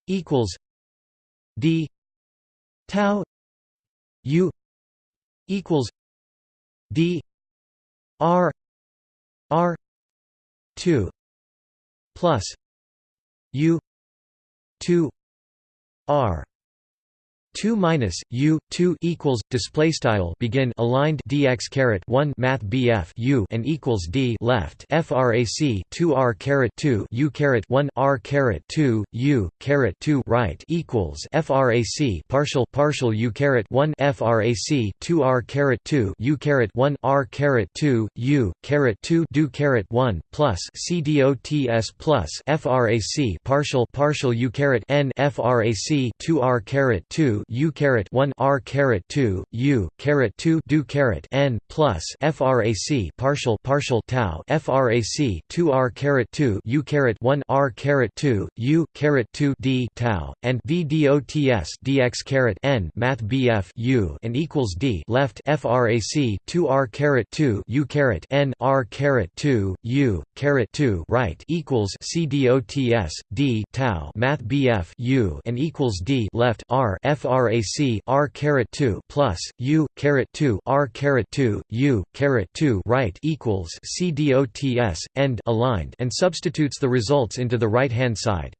equals d tau u equals d r r 2 plus u 2 r 2 minus u 2 equals display style begin aligned dx caret 1 math bf u and equals d left. Frac 2 r caret 2 u caret 1 r caret 2 u caret 2 right equals frac partial partial u caret 1 frac 2 r caret 2 u caret 1 r caret 2 u caret 2 do caret 1 plus c dots plus frac partial partial u caret n frac 2 r caret 2 u caret 1 r caret 2 u caret 2 do caret n plus frac partial partial tau frac 2 r caret 2 u caret 1 r caret 2 u caret 2 d tau and v dots dx caret n math bf u and equals d left frac 2 r caret 2 u caret n r caret 2 u caret 2 right equals c dots d tau math bf u and equals d left r frac r caret 2 plus u caret 2 r caret 2 u caret 2 right equals c dots end aligned and substitutes the results into the right hand side.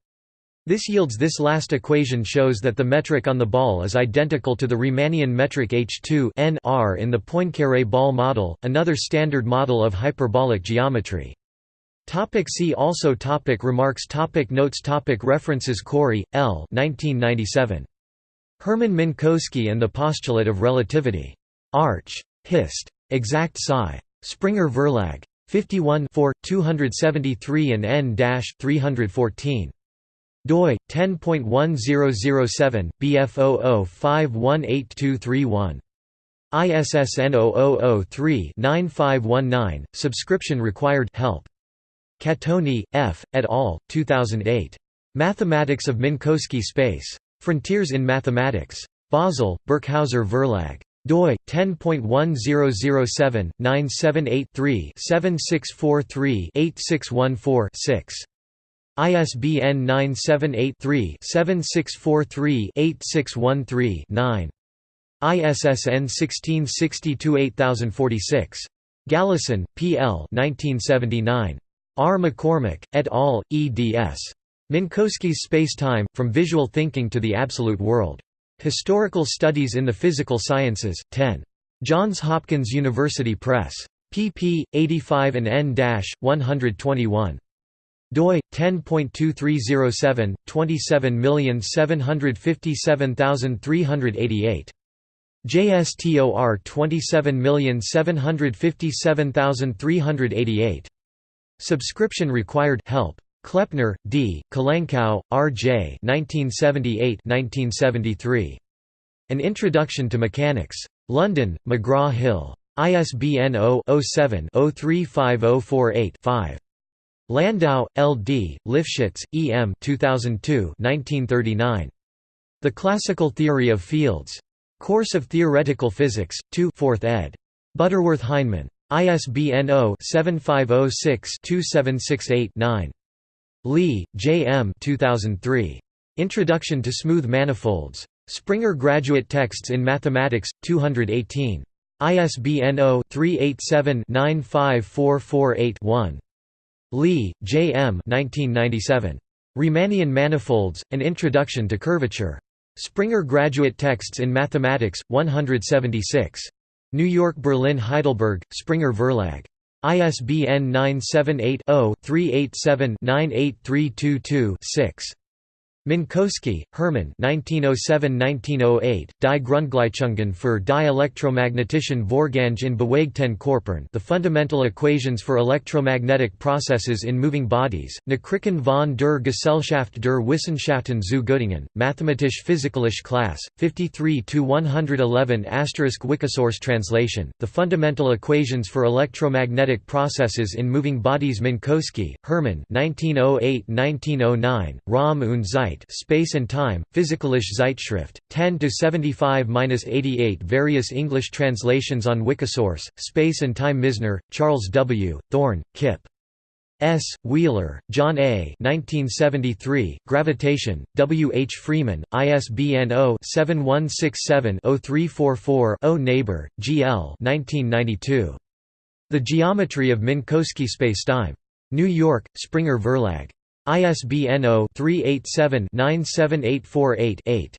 This yields this last equation shows that the metric on the ball is identical to the Riemannian metric H2 n r in the Poincaré ball model, another standard model of hyperbolic geometry. Topic see also topic Remarks topic Notes topic References Corry, L. 1997. Hermann Minkowski and the Postulate of Relativity. Arch. Hist. Exact Sci. Springer Verlag. 51 273 and n-314. doi 10.1007 bf00518231. ISSN 0003-9519, subscription required help. Catoni, F., et al., 2008. Mathematics of Minkowski space. Frontiers in Mathematics. Basel, Birkhäuser Verlag. doi 10.1007-978-3-7643-8614-6. ISBN 978-3-7643-8613-9. ISSN 1662-8046. Galison, P. L. 1979. R. McCormick, et al., eds. Minkowski's Space-Time, From Visual Thinking to the Absolute World. Historical Studies in the Physical Sciences, 10. Johns Hopkins University Press. pp. 85 and n-121 doi 10.2307 27757388 JSTOR 27757388 Subscription required help Kleppner, D., Kolenkow, R. J. 1978–1973. An Introduction to Mechanics. London, McGraw-Hill. ISBN 0-07-035048-5. Landau, L. D., Lifshitz, E. M. 2002 1939. The Classical Theory of Fields. Course of Theoretical Physics, 2 4th ed. Butterworth Heinemann. ISBN 0-7506-2768-9. Lee, J. M. 2003. Introduction to Smooth Manifolds. Springer Graduate Texts in Mathematics, 218. ISBN 0-387-95448-1. Lee, J. M. 1997. Riemannian Manifolds, An Introduction to Curvature. Springer Graduate Texts in Mathematics, 176. New York Berlin Heidelberg, Springer Verlag. ISBN 978 0 387 98322 6. Minkowski, Hermann 1907–1908, Die Grundgleichungen für die elektromagnetischen Vorgänge in bewegten Körpern The Fundamental Equations for Electromagnetic Processes in Moving Bodies, Nachrichten von der Gesellschaft der Wissenschaften zu Göttingen, Mathematisch-Physikalische Class, 53–111 Wikisource translation, The Fundamental Equations for Electromagnetic Processes in Moving Bodies Minkowski, Hermann 1908–1909, Raum und Zeit Space and Time, Physikalische Zeitschrift, 10–75–88 Various English translations on Wikisource, Space and Time Misner, Charles W., Thorne, Kip. S. Wheeler, John A. 1973, Gravitation, W. H. Freeman, ISBN 0-7167-0344-0 Naber, G. L. 1992. The Geometry of Minkowski Spacetime. New York, Springer Verlag. ISBN 0-387-97848-8.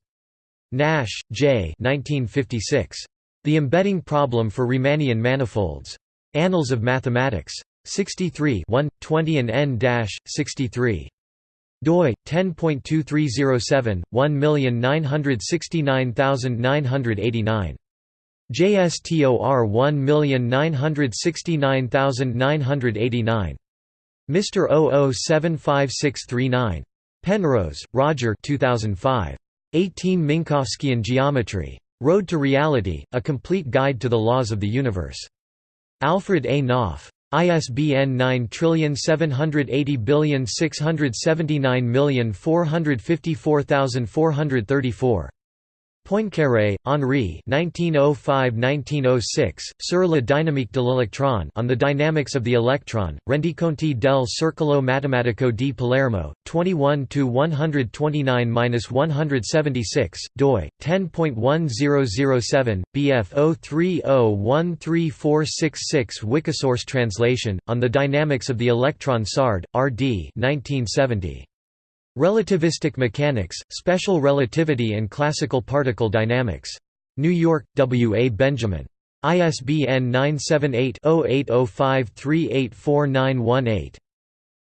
Nash, J. 1956. The Embedding Problem for Riemannian Manifolds. Annals of Mathematics. 63 1, 20 and n-63 doi 10.2307 1969989 JSTOR 1969989 Mr. 0075639. Penrose, Roger 2005. 18 Minkowskian Geometry. Road to Reality, A Complete Guide to the Laws of the Universe. Alfred A. Knopf. ISBN 9780459454434. Poincaré, Henri 1905–1906, Sur la dynamique de l'électron on the dynamics of the electron, Rendiconti del Circolo Matematico di Palermo, 21–129–176, doi, 10.1007, bf 030134666 Wikisource translation, On the Dynamics of the Electron Sard, R.D. 1970. Relativistic Mechanics, Special Relativity and Classical Particle Dynamics. New York, W. A. Benjamin. ISBN 978-0805384918.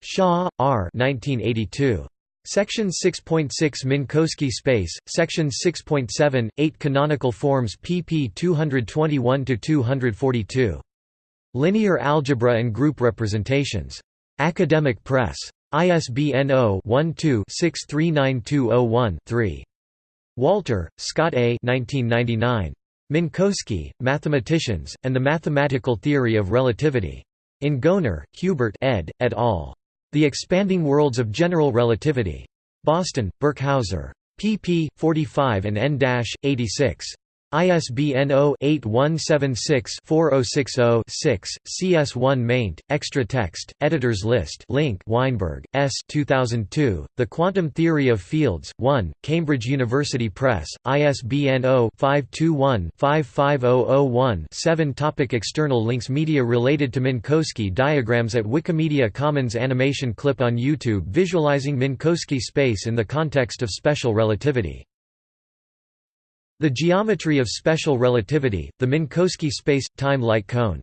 Shaw, R. 1982. Section 6.6 Minkowski space, Section 6.7, 8 Canonical forms pp 221–242. Linear Algebra and Group Representations. Academic Press. ISBN 0-12-639201-3. Walter, Scott A. 1999. Minkowski, Mathematicians, and the Mathematical Theory of Relativity. In Goenner, Hubert ed., et al. The Expanding Worlds of General Relativity. Boston, Birkhauser. pp. 45 and n-86. ISBN 0-8176-4060-6, CS1 maint, extra text, editors list link Weinberg, S. 2002, The Quantum Theory of Fields, 1, Cambridge University Press, ISBN 0-521-55001-7 Topic External links Media related to Minkowski diagrams at Wikimedia Commons Animation clip on YouTube visualizing Minkowski space in the context of special relativity the geometry of special relativity, the Minkowski space-time light cone